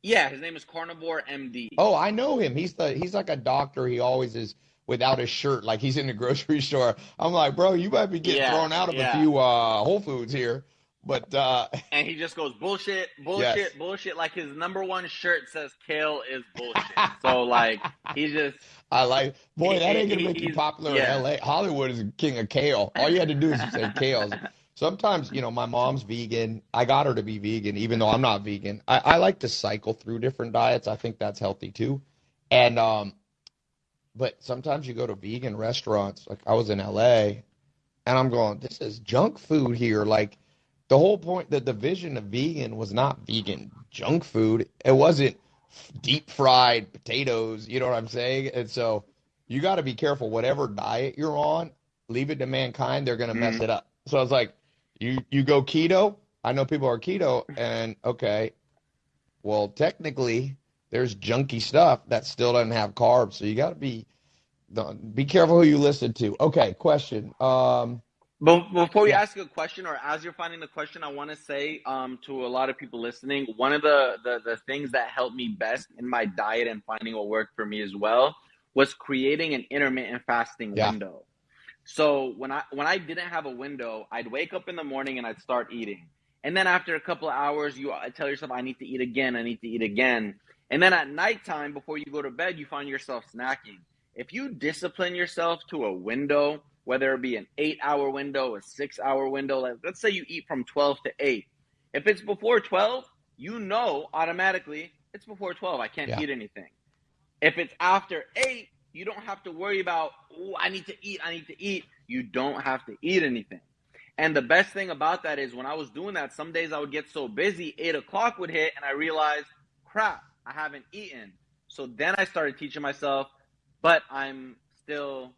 yeah. His name is Carnivore MD. Oh, I know him. He's the he's like a doctor. He always is without his shirt, like he's in the grocery store. I'm like, bro, you might be getting yeah, thrown out of yeah. a few uh, Whole Foods here. But uh, and he just goes bullshit, bullshit, yes. bullshit. Like his number one shirt says "Kale is bullshit." so like he just. I like boy that ain't gonna make you popular yeah. in L.A. Hollywood is king of kale. All you had to do is say kale. Sometimes you know my mom's vegan. I got her to be vegan, even though I'm not vegan. I, I like to cycle through different diets. I think that's healthy too. And um, but sometimes you go to vegan restaurants. Like I was in LA and I'm going, this is junk food here. Like the whole point, that the division of vegan was not vegan junk food. It wasn't deep fried potatoes. You know what I'm saying? And so you got to be careful. Whatever diet you're on, leave it to mankind. They're going to mess mm-hmm. it up. So I was like, you, you go keto. I know people are keto and okay, well, technically there's junky stuff that still doesn't have carbs. So you got to be be careful who you listen to. Okay, question. Um, before you ask a question, or as you're finding the question, I want to say um, to a lot of people listening, one of the, the the things that helped me best in my diet and finding what worked for me as well was creating an intermittent fasting yeah. window. So when I when I didn't have a window, I'd wake up in the morning and I'd start eating. And then after a couple of hours, you tell yourself, I need to eat again, I need to eat again. And then at nighttime, before you go to bed, you find yourself snacking. If you discipline yourself to a window, whether it be an eight hour window, a six hour window, like, let's say you eat from 12 to 8. If it's before 12, you know automatically it's before 12. I can't yeah. eat anything. If it's after 8, you don't have to worry about, oh, I need to eat, I need to eat. You don't have to eat anything. And the best thing about that is when I was doing that, some days I would get so busy, eight o'clock would hit, and I realized, crap, I haven't eaten. So then I started teaching myself, but I'm still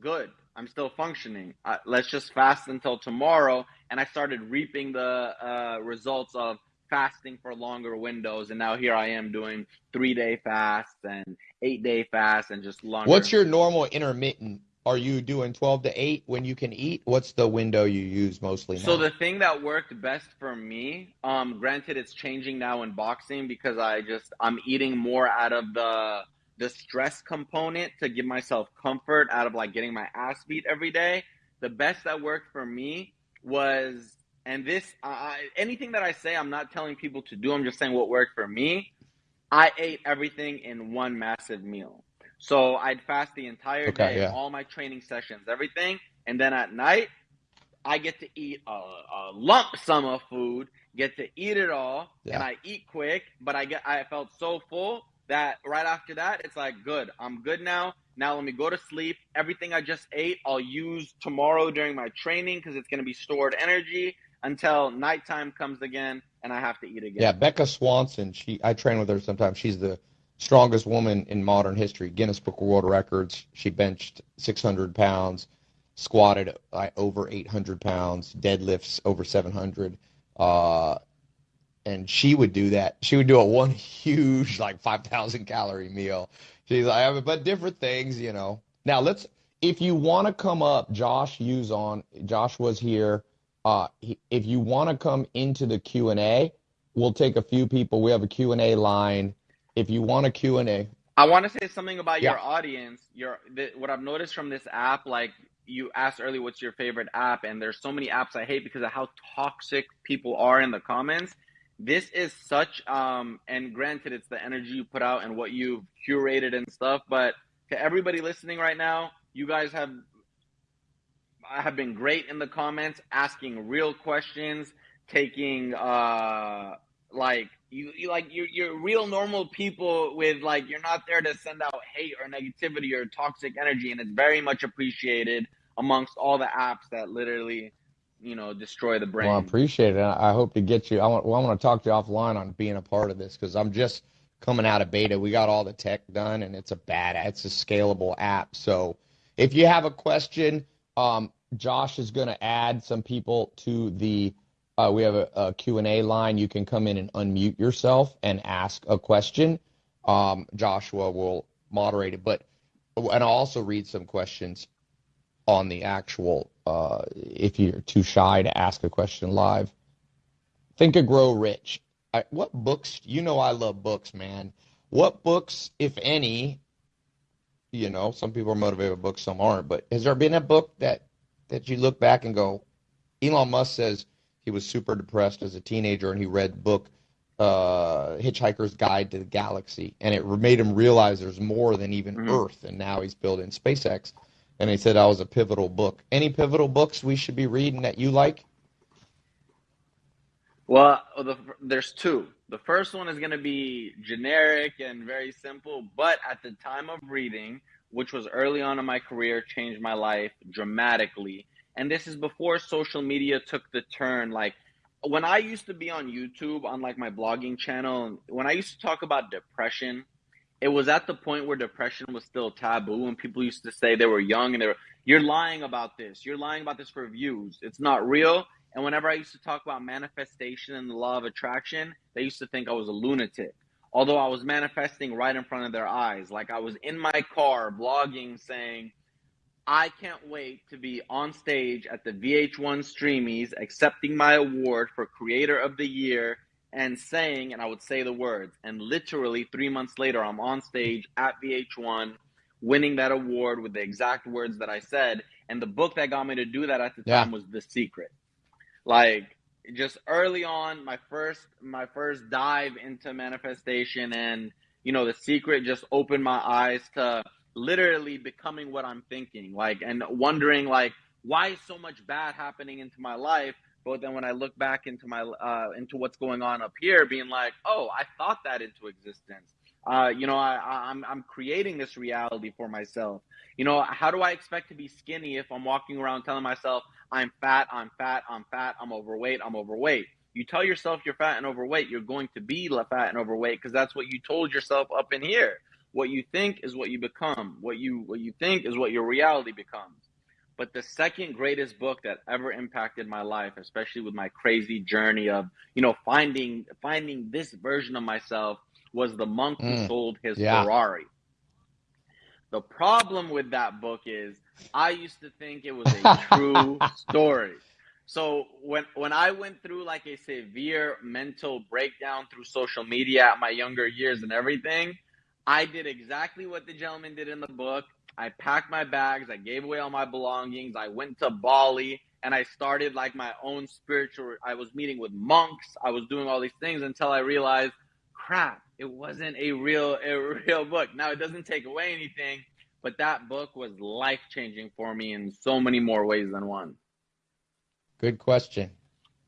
good. I'm still functioning. Uh, let's just fast until tomorrow. And I started reaping the uh, results of fasting for longer windows. And now here I am doing three day fasts and eight day fasts and just longer. What's your normal intermittent are you doing 12 to 8 when you can eat what's the window you use mostly now? so the thing that worked best for me um granted it's changing now in boxing because i just i'm eating more out of the the stress component to give myself comfort out of like getting my ass beat every day the best that worked for me was and this uh, anything that i say i'm not telling people to do i'm just saying what worked for me i ate everything in one massive meal so I'd fast the entire okay, day, yeah. all my training sessions, everything, and then at night I get to eat a, a lump sum of food, get to eat it all, yeah. and I eat quick. But I get I felt so full that right after that it's like good, I'm good now. Now let me go to sleep. Everything I just ate, I'll use tomorrow during my training because it's going to be stored energy until nighttime comes again and I have to eat again. Yeah, Becca Swanson. She I train with her sometimes. She's the strongest woman in modern history. Guinness Book of World Records. She benched 600 pounds, squatted uh, over 800 pounds, deadlifts over 700. Uh, and she would do that. She would do a one huge like 5,000 calorie meal. She's like, but different things, you know. Now let's, if you want to come up, Josh use on. Josh was here. Uh, he, if you want to come into the Q and A, we'll take a few people. We have a Q and A line if you want a Q&A. I want to say something about yeah. your audience. Your the, what I've noticed from this app, like you asked earlier, what's your favorite app? And there's so many apps I hate because of how toxic people are in the comments. This is such, um, and granted, it's the energy you put out and what you've curated and stuff. But to everybody listening right now, you guys have I have been great in the comments, asking real questions, taking uh, like you, you like you're, you're real normal people with like you're not there to send out hate or negativity or toxic energy and it's very much appreciated amongst all the apps that literally you know destroy the brain well i appreciate it. I hope to get you i want, well, I want to talk to you offline on being a part of this because i'm just coming out of beta. We got all the tech done and it's a bad it's a scalable app. So if you have a question um, josh is going to add some people to the uh, we have a, a, Q&A line. You can come in and unmute yourself and ask a question. Um, Joshua will moderate it, but and I'll also read some questions on the actual. Uh, if you're too shy to ask a question live, think of grow rich. I, what books? You know, I love books, man. What books, if any? You know, some people are motivated by books, some aren't. But has there been a book that that you look back and go, Elon Musk says he was super depressed as a teenager, and he read the book uh, Hitchhiker's Guide to the Galaxy, and it made him realize there's more than even mm-hmm. Earth. And now he's building SpaceX. And he said that was a pivotal book. Any pivotal books we should be reading that you like? Well, oh, the, there's two. The first one is going to be generic and very simple, but at the time of reading, which was early on in my career, changed my life dramatically and this is before social media took the turn like when i used to be on youtube on like my blogging channel when i used to talk about depression it was at the point where depression was still taboo and people used to say they were young and they were you're lying about this. You're lying about this for views. It's not real. And whenever i used to talk about manifestation and the law of attraction they used to think i was a lunatic. Although i was manifesting right in front of their eyes. Like i was in my car vlogging saying I can't wait to be on stage at the VH1 Streamys accepting my award for Creator of the Year and saying, and I would say the words, and literally three months later, I'm on stage at VH1 winning that award with the exact words that I said. And the book that got me to do that at the yeah. time was The Secret. Like, just early on, my first my first dive into manifestation and you know, The Secret just opened my eyes to literally becoming what I'm thinking, like, and wondering, like, why is so much bad happening into my life? But then when I look back into my uh, into what's going on up here, being like, oh, I thought that into existence. Uh, you know, I, I'm I'm creating this reality for myself. You know, how do I expect to be skinny if I'm walking around telling myself I'm fat, I'm fat, I'm fat, I'm overweight, I'm overweight? You tell yourself you're fat and overweight, you're going to be fat and overweight because that's what you told yourself up in here. What you think is what you become. What you what you think is what your reality becomes. But the second greatest book that ever impacted my life, especially with my crazy journey of, you know, finding finding this version of myself was The Monk mm, Who Sold His yeah. Ferrari. The problem with that book is I used to think it was a true story. So when when I went through like a severe mental breakdown through social media at my younger years and everything, I did exactly what the gentleman did in the book. I packed my bags, I gave away all my belongings, I went to Bali, and I started like my own spiritual. I was meeting with monks, I was doing all these things until I realized, crap, it wasn't a real a real book. Now it doesn't take away anything, but that book was life changing for me in so many more ways than one. Good question.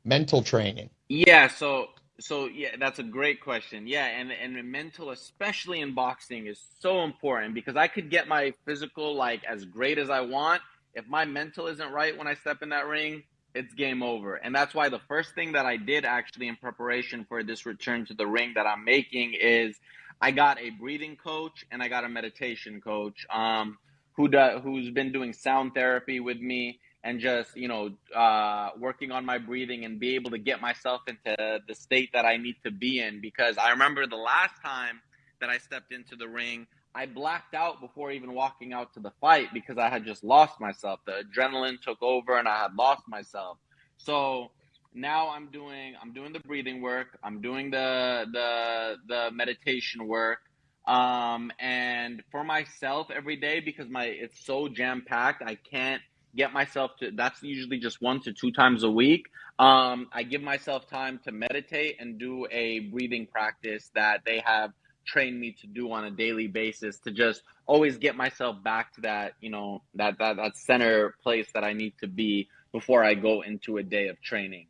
Mental training. Yeah, so so yeah, that's a great question. Yeah, and and mental, especially in boxing, is so important because I could get my physical like as great as I want. If my mental isn't right when I step in that ring, it's game over. And that's why the first thing that I did actually in preparation for this return to the ring that I'm making is I got a breathing coach and I got a meditation coach um, who does, who's been doing sound therapy with me and just you know uh, working on my breathing and be able to get myself into the state that I need to be in. Because I remember the last time that I stepped into the ring I blacked out before even walking out to the fight because I had just lost myself. The adrenaline took over and I had lost myself. So now I'm doing I'm doing the breathing work. I'm doing the the the meditation work um and for myself every day because my it's so jam packed I can't get myself to that's usually just one to two times a week. Um, i give myself time to meditate and do a breathing practice that they have trained me to do on a daily basis to just always get myself back to that you know that that, that center place that i need to be before i go into a day of training.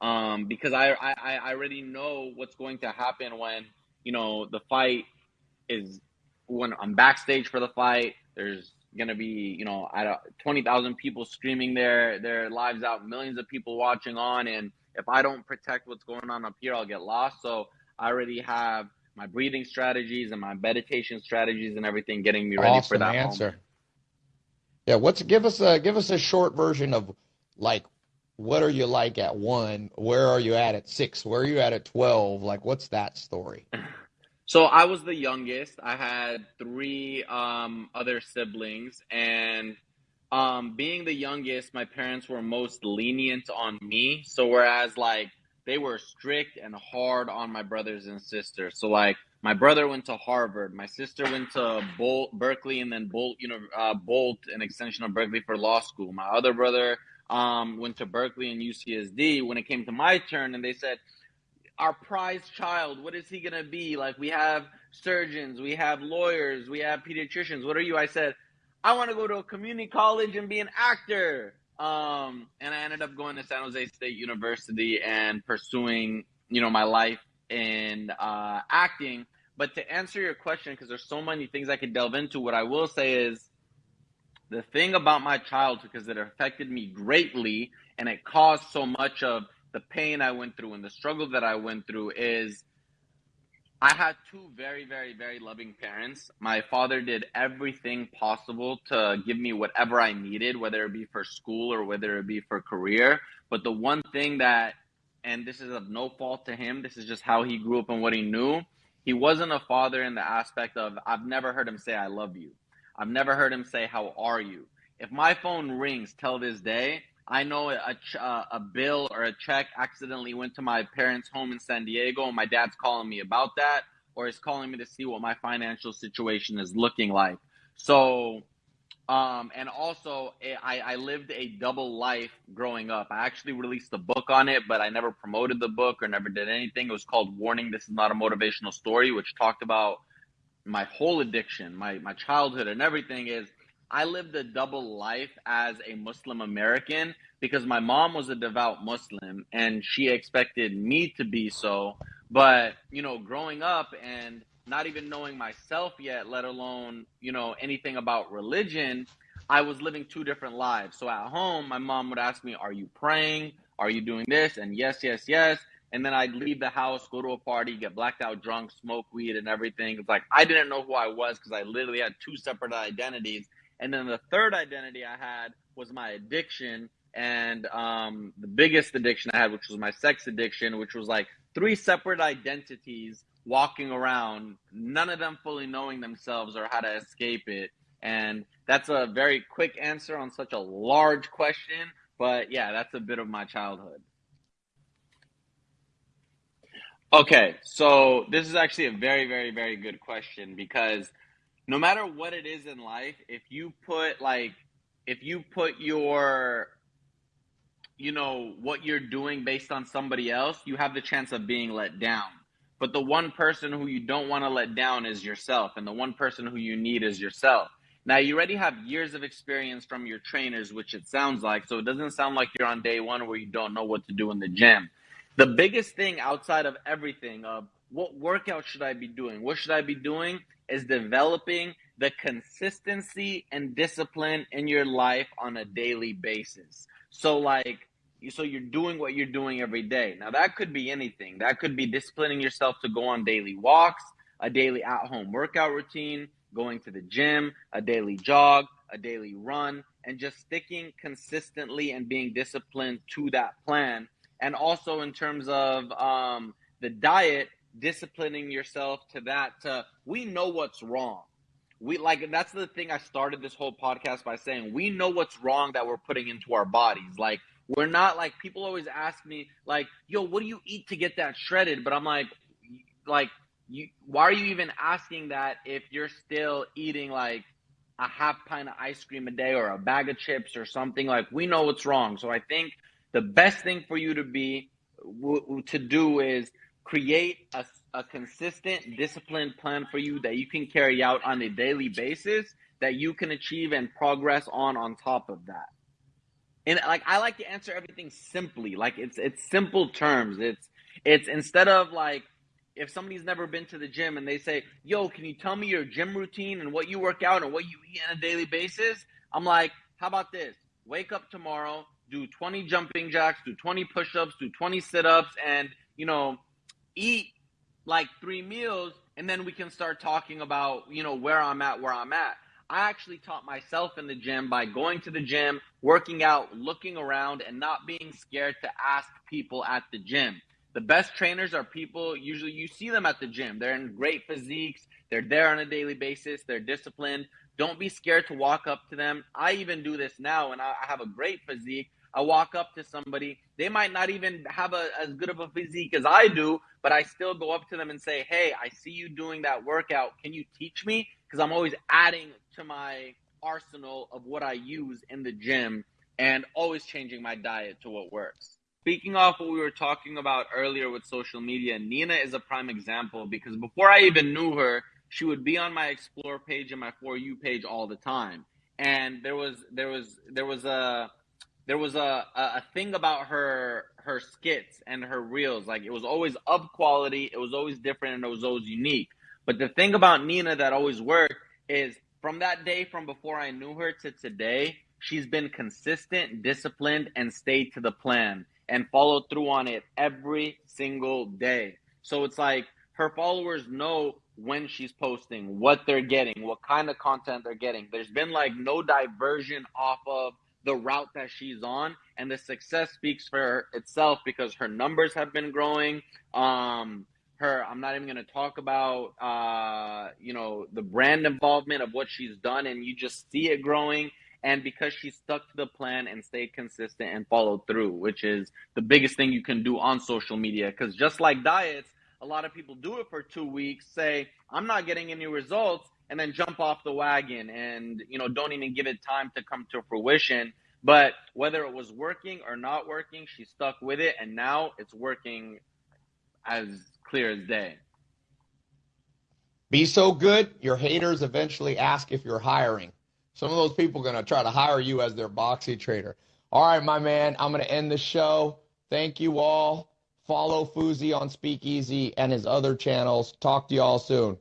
Um, because I, I i already know what's going to happen when you know the fight is when i'm backstage for the fight there's gonna be you know at twenty thousand people streaming their their lives out, millions of people watching on, and if I don't protect what's going on up here, I'll get lost. So I already have my breathing strategies and my meditation strategies and everything getting me ready awesome for that answer. moment. Yeah, what's give us a give us a short version of like what are you like at one? Where are you at at six? Where are you at at twelve? Like what's that story? So I was the youngest. I had three um, other siblings, and um, being the youngest, my parents were most lenient on me. So whereas like they were strict and hard on my brothers and sisters. So like my brother went to Harvard, my sister went to Berkeley, and then Boalt, you know, uh, Boalt, an extension of Berkeley for law school. My other brother um, went to Berkeley and UCSD. When it came to my turn, and they said, our prized child. What is he going to be? Like we have surgeons we have lawyers we have pediatricians. What are you? I said i want to go to a community college and be an actor. Um, and i ended up going to san jose state university and pursuing you know my life in uh, acting. But to answer your question because there's so many things i could delve into what i will say is the thing about my childhood because it affected me greatly and it caused so much of the pain I went through and the struggle that I went through is I had two very, very, very loving parents. My father did everything possible to give me whatever I needed, whether it be for school or whether it be for career. But the one thing that, and this is of no fault to him, this is just how he grew up and what he knew. He wasn't a father in the aspect of, I've never heard him say, I love you. I've never heard him say, How are you? If my phone rings till this day, I know a, uh, a bill or a check accidentally went to my parents' home in San Diego, and my dad's calling me about that, or he's calling me to see what my financial situation is looking like. So, um, and also, eh, I, I lived a double life growing up. I actually released a book on it, but I never promoted the book or never did anything. It was called Warning This is Not a Motivational Story, which talked about my whole addiction, my, my childhood, and everything is I lived a double life as a Muslim American because my mom was a devout Muslim and she expected me to be so. But, you know, growing up and not even knowing myself yet, let alone, you know, anything about religion, I was living two different lives. So at home, my mom would ask me, Are you praying? Are you doing this? And yes, yes, yes. And then I'd leave the house, go to a party, get blacked out drunk, smoke weed and everything. It's like I didn't know who I was because I literally had two separate identities and then the third identity I had was my addiction. And um, the biggest addiction I had, which was my sex addiction, which was like three separate identities walking around, none of them fully knowing themselves or how to escape it. And that's a very quick answer on such a large question. But yeah, that's a bit of my childhood. Okay, so this is actually a very, very, very good question because no matter what it is in life, if you put like if you put your you know what you're doing based on somebody else, you have the chance of being let down. But the one person who you don't want to let down is yourself, and the one person who you need is yourself. Now, you already have years of experience from your trainers, which it sounds like. So it doesn't sound like you're on day one where you don't know what to do in the gym. The biggest thing outside of everything of what workout should I be doing? What should I be doing is developing the consistency and discipline in your life on a daily basis. So like so you're doing what you're doing every day. Now that could be anything. That could be disciplining yourself to go on daily walks, a daily at-home workout routine, going to the gym, a daily jog, a daily run, and just sticking consistently and being disciplined to that plan. And also in terms of um, the diet, disciplining yourself to that. To we know what's wrong. We like that's the thing I started this whole podcast by saying we know what's wrong that we're putting into our bodies. Like we're not like people always ask me like, "Yo, what do you eat to get that shredded?" But I'm like, like you, why are you even asking that if you're still eating like a half pint of ice cream a day or a bag of chips or something? Like we know what's wrong. So I think the best thing for you to be to do is create a, a consistent, disciplined plan for you that you can carry out on a daily basis that you can achieve and progress on on top of that. And like I like to answer everything simply, like it's it's simple terms. It's it's instead of like if somebody's never been to the gym and they say, "Yo, can you tell me your gym routine and what you work out and what you eat on a daily basis?" I'm like, "How about this? Wake up tomorrow, do 20 jumping jacks, do 20 push-ups, do 20 sit-ups and, you know, eat like three meals and then we can start talking about, you know, where I'm at, where I'm at. I actually taught myself in the gym by going to the gym, working out, looking around, and not being scared to ask people at the gym. The best trainers are people, usually you see them at the gym. They're in great physiques, they're there on a daily basis, they're disciplined. Don't be scared to walk up to them. I even do this now, and I have a great physique. I walk up to somebody, they might not even have a, as good of a physique as I do, but I still go up to them and say, Hey, I see you doing that workout. Can you teach me? Because I'm always adding to my arsenal of what I use in the gym and always changing my diet to what works. Speaking off what we were talking about earlier with social media, Nina is a prime example because before I even knew her, she would be on my explore page and my for you page all the time. And there was there was there was a there was a, a thing about her her skits and her reels. Like it was always up quality it was always different and it was always unique. But the thing about nina that always worked is from that day from before i knew her to today she's been consistent disciplined and stayed to the plan and followed through on it every single day. So it's like her followers know when she's posting what they're getting what kind of content they're getting. There's been like no diversion off of the route that she's on and the success speaks for itself because her numbers have been growing. Um her i'm not even going to talk about uh you know the brand involvement of what she's done and you just see it growing. And because she stuck to the plan and stayed consistent and followed through which is the biggest thing you can do on social media. Because just like diets a lot of people do it for two weeks say i'm not getting any results and then jump off the wagon and you know don't even give it time to come to fruition. But whether it was working or not working she stuck with it and now it's working as clear as day. Be so good your haters eventually ask if you're hiring. Some of those people are going to try to hire you as their boxy trader. All right my man i'm going to end the show. Thank you all. Follow Fousey on speakeasy and his other channels. Talk to you all soon